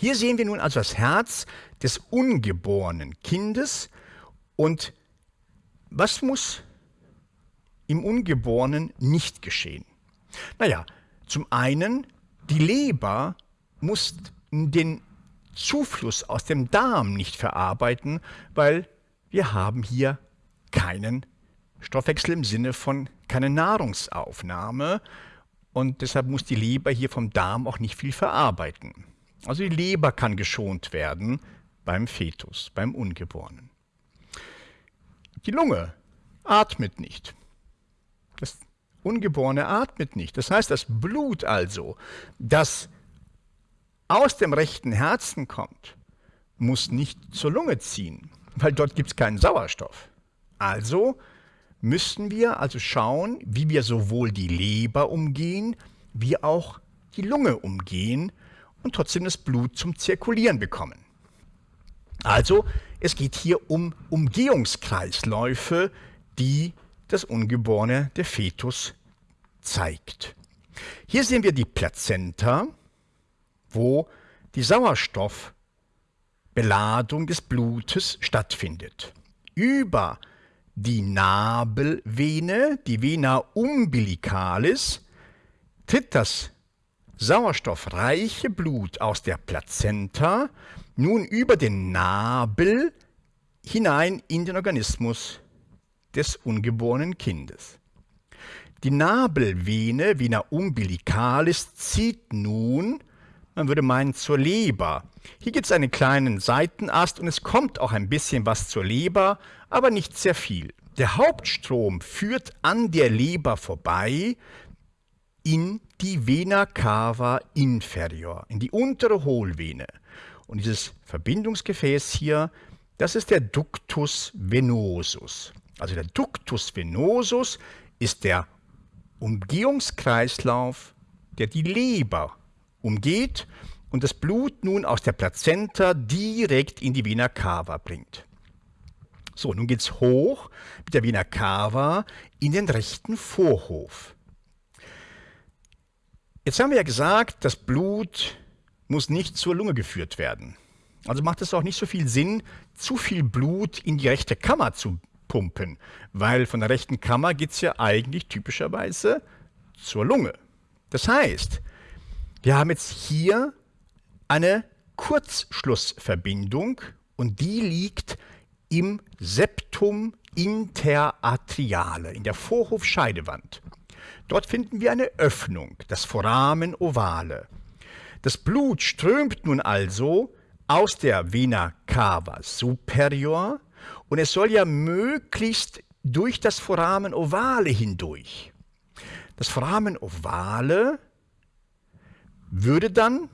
Hier sehen wir nun also das Herz des ungeborenen Kindes und was muss im Ungeborenen nicht geschehen? Naja, zum einen, die Leber muss den Zufluss aus dem Darm nicht verarbeiten, weil wir haben hier keinen Stoffwechsel im Sinne von keine Nahrungsaufnahme und deshalb muss die Leber hier vom Darm auch nicht viel verarbeiten. Also die Leber kann geschont werden beim Fetus, beim Ungeborenen. Die Lunge atmet nicht. Das Ungeborene atmet nicht. Das heißt, das Blut also, das aus dem rechten Herzen kommt, muss nicht zur Lunge ziehen, weil dort gibt es keinen Sauerstoff. Also müssen wir also schauen, wie wir sowohl die Leber umgehen, wie auch die Lunge umgehen und trotzdem das Blut zum Zirkulieren bekommen. Also es geht hier um Umgehungskreisläufe, die das Ungeborene, der Fetus, zeigt. Hier sehen wir die Plazenta, wo die Sauerstoffbeladung des Blutes stattfindet. Über die Nabelvene, die Vena umbilicalis, tritt das sauerstoffreiche Blut aus der Plazenta nun über den Nabel hinein in den Organismus des ungeborenen Kindes. Die Nabelvene, Vena umbilicalis, zieht nun, man würde meinen, zur Leber. Hier gibt es einen kleinen Seitenast und es kommt auch ein bisschen was zur Leber, aber nicht sehr viel. Der Hauptstrom führt an der Leber vorbei in die Vena cava inferior, in die untere Hohlvene. Und dieses Verbindungsgefäß hier, das ist der Ductus venosus. Also der Ductus venosus ist der Umgehungskreislauf, der die Leber umgeht und das Blut nun aus der Plazenta direkt in die Vena cava bringt. So, nun geht es hoch mit der Vena cava in den rechten Vorhof. Jetzt haben wir ja gesagt, das Blut muss nicht zur Lunge geführt werden. Also macht es auch nicht so viel Sinn, zu viel Blut in die rechte Kammer zu pumpen, weil von der rechten Kammer geht es ja eigentlich typischerweise zur Lunge. Das heißt, wir haben jetzt hier eine Kurzschlussverbindung und die liegt im Septum interatriale, in der Vorhofscheidewand. Dort finden wir eine Öffnung, das Foramen ovale. Das Blut strömt nun also aus der Vena cava superior und es soll ja möglichst durch das Foramen ovale hindurch. Das Foramen ovale würde dann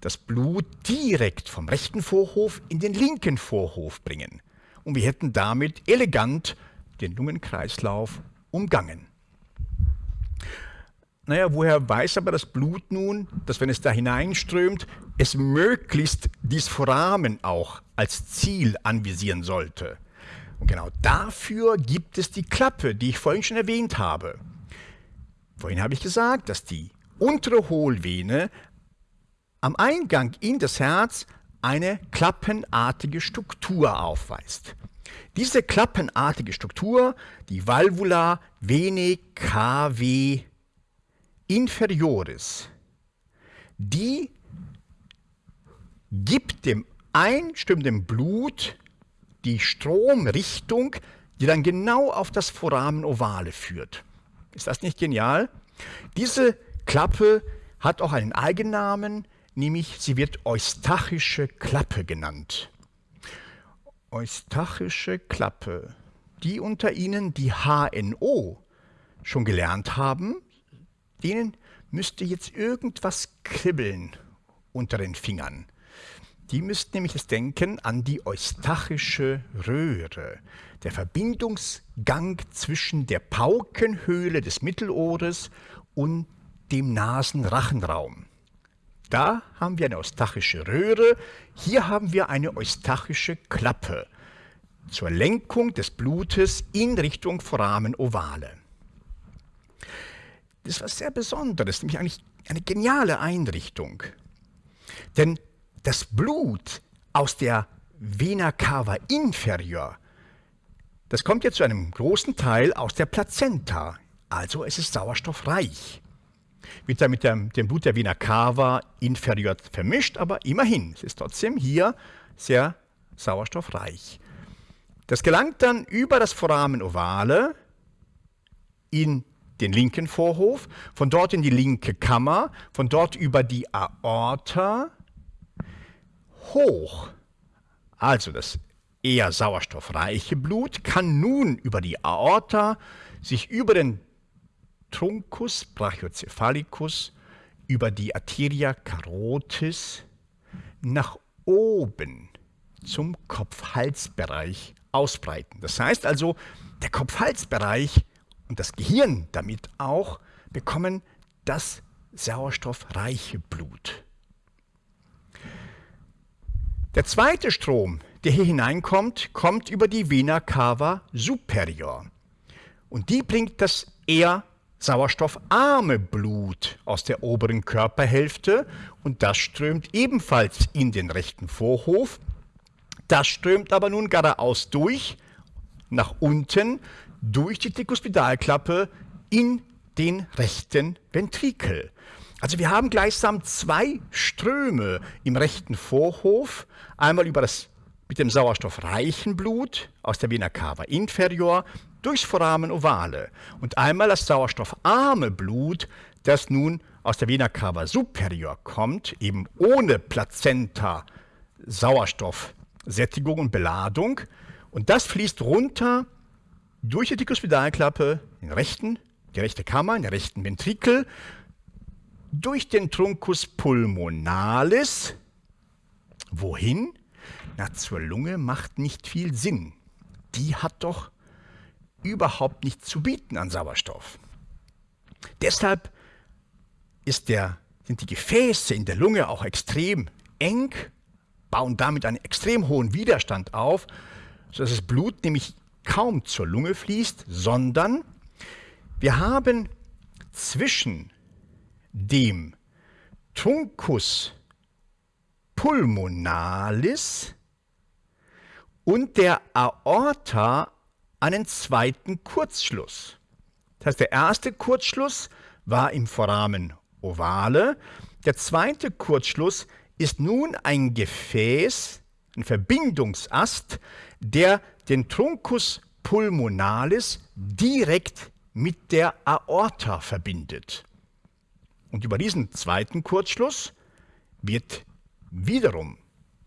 das Blut direkt vom rechten Vorhof in den linken Vorhof bringen und wir hätten damit elegant den Lungenkreislauf umgangen. Naja, woher weiß aber das Blut nun, dass wenn es da hineinströmt, es möglichst dies Foramen auch als Ziel anvisieren sollte? Und genau dafür gibt es die Klappe, die ich vorhin schon erwähnt habe. Vorhin habe ich gesagt, dass die untere Hohlvene am Eingang in das Herz eine klappenartige Struktur aufweist. Diese klappenartige Struktur, die Valvula vene cave inferioris, die gibt dem einstimmenden Blut die Stromrichtung, die dann genau auf das Foramen ovale führt. Ist das nicht genial? Diese Klappe hat auch einen Eigennamen, nämlich sie wird eustachische Klappe genannt. Eustachische Klappe. Die unter Ihnen, die HNO schon gelernt haben, denen müsste jetzt irgendwas kribbeln unter den Fingern. Die müssten nämlich das Denken an die eustachische Röhre, der Verbindungsgang zwischen der Paukenhöhle des Mittelohres und dem Nasenrachenraum. Da haben wir eine eustachische Röhre, hier haben wir eine eustachische Klappe zur Lenkung des Blutes in Richtung Foramen ovale. Das ist was sehr Besonderes, nämlich eigentlich eine geniale Einrichtung. Denn das Blut aus der Vena cava inferior, das kommt jetzt zu einem großen Teil aus der Plazenta, also es ist sauerstoffreich. Wird dann mit dem, dem Blut der Vena cava inferior vermischt, aber immerhin, es ist trotzdem hier sehr sauerstoffreich. Das gelangt dann über das Foramen ovale in den linken Vorhof, von dort in die linke Kammer, von dort über die Aorta hoch. Also das eher sauerstoffreiche Blut kann nun über die Aorta sich über den Truncus brachiocephalicus, über die Arteria carotis nach oben zum Kopf-Hals-Bereich ausbreiten. Das heißt also, der Kopf-Hals-Bereich und das Gehirn damit auch bekommen das sauerstoffreiche Blut. Der zweite Strom, der hier hineinkommt, kommt über die Vena cava superior. Und die bringt das eher sauerstoffarme Blut aus der oberen Körperhälfte und das strömt ebenfalls in den rechten Vorhof. Das strömt aber nun geradeaus durch, nach unten durch die Trikospidalklappe in den rechten Ventrikel. Also wir haben gleichsam zwei Ströme im rechten Vorhof, einmal über das mit dem sauerstoffreichen Blut aus der Vena cava inferior durchs Foramen ovale. Und einmal das sauerstoffarme Blut, das nun aus der Vena cava superior kommt, eben ohne Plazenta, Sauerstoffsättigung und Beladung. Und das fließt runter durch die Dikuspidalklappe, den rechten, die rechte Kammer, der rechten Ventrikel, durch den Truncus pulmonalis. Wohin? Na, zur Lunge macht nicht viel Sinn. Die hat doch überhaupt nichts zu bieten an Sauerstoff. Deshalb der, sind die Gefäße in der Lunge auch extrem eng, bauen damit einen extrem hohen Widerstand auf, sodass das Blut nämlich kaum zur Lunge fließt, sondern wir haben zwischen dem Truncus pulmonalis und der Aorta einen zweiten Kurzschluss. Das heißt, der erste Kurzschluss war im Foramen ovale, der zweite Kurzschluss ist nun ein Gefäß, ein Verbindungsast, der den Truncus pulmonalis direkt mit der Aorta verbindet. Und über diesen zweiten Kurzschluss wird wiederum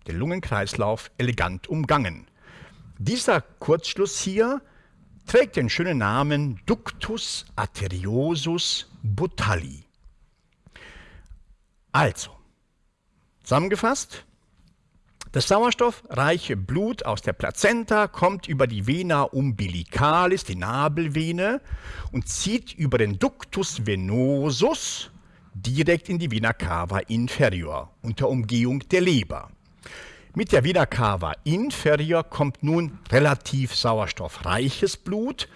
der Lungenkreislauf elegant umgangen. Dieser Kurzschluss hier trägt den schönen Namen Ductus arteriosus Botalli. Also, zusammengefasst, das sauerstoffreiche Blut aus der Plazenta kommt über die Vena umbilicalis, die Nabelvene, und zieht über den Ductus venosus direkt in die Vena cava inferior unter Umgehung der Leber. Mit der Vena cava inferior kommt nun relativ sauerstoffreiches Blut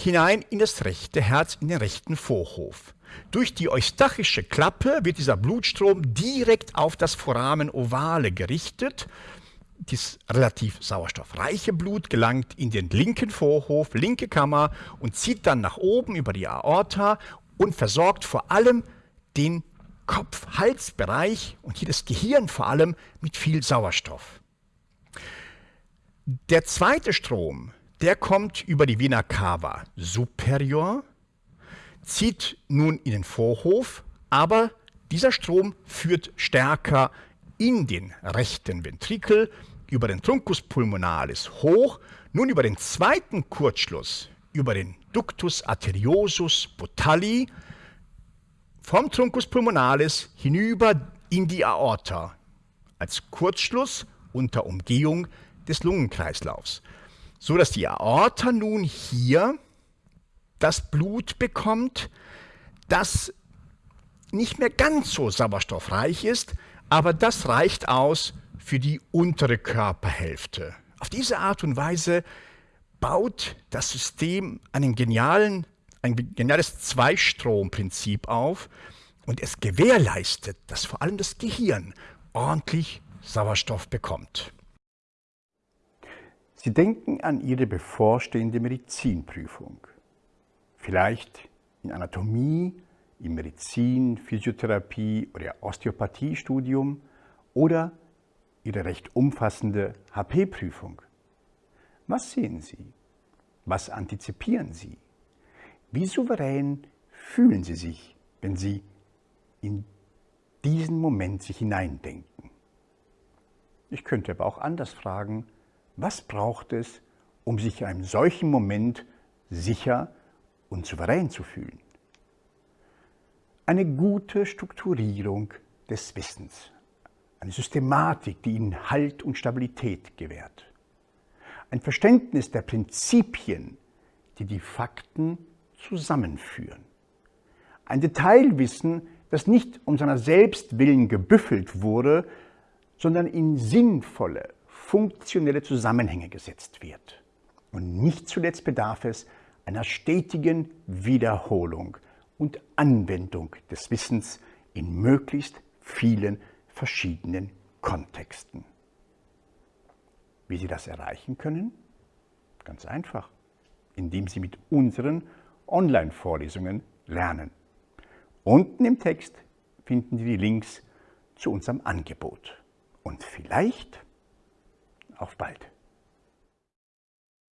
hinein in das rechte Herz, in den rechten Vorhof. Durch die eustachische Klappe wird dieser Blutstrom direkt auf das Foramen ovale gerichtet. Das relativ sauerstoffreiche Blut gelangt in den linken Vorhof, linke Kammer und zieht dann nach oben über die Aorta und versorgt vor allem den Kopf-Halsbereich und hier das Gehirn vor allem mit viel Sauerstoff. Der zweite Strom, der kommt über die Vena cava superior zieht nun in den Vorhof, aber dieser Strom führt stärker in den rechten Ventrikel über den Truncus pulmonalis hoch, nun über den zweiten Kurzschluss, über den Ductus arteriosus botalli, vom Truncus pulmonalis hinüber in die Aorta, als Kurzschluss unter Umgehung des Lungenkreislaufs, so dass die Aorta nun hier das Blut bekommt, das nicht mehr ganz so sauerstoffreich ist, aber das reicht aus für die untere Körperhälfte. Auf diese Art und Weise baut das System einen genialen, ein geniales Zweistromprinzip auf und es gewährleistet, dass vor allem das Gehirn ordentlich Sauerstoff bekommt. Sie denken an Ihre bevorstehende Medizinprüfung. Vielleicht in Anatomie, im Medizin, Physiotherapie oder Osteopathiestudium oder Ihre recht umfassende HP-Prüfung. Was sehen Sie? Was antizipieren Sie? Wie souverän fühlen Sie sich, wenn Sie in diesen Moment sich hineindenken? Ich könnte aber auch anders fragen, was braucht es, um sich in einem solchen Moment sicher und souverän zu fühlen? Eine gute Strukturierung des Wissens, eine Systematik, die ihnen Halt und Stabilität gewährt. Ein Verständnis der Prinzipien, die die Fakten zusammenführen. Ein Detailwissen, das nicht um seiner selbst willen gebüffelt wurde, sondern in sinnvolle, funktionelle Zusammenhänge gesetzt wird. Und nicht zuletzt bedarf es einer stetigen Wiederholung und Anwendung des Wissens in möglichst vielen verschiedenen Kontexten. Wie Sie das erreichen können? Ganz einfach, indem Sie mit unseren Online-Vorlesungen lernen. Unten im Text finden Sie die Links zu unserem Angebot. Und vielleicht auf bald.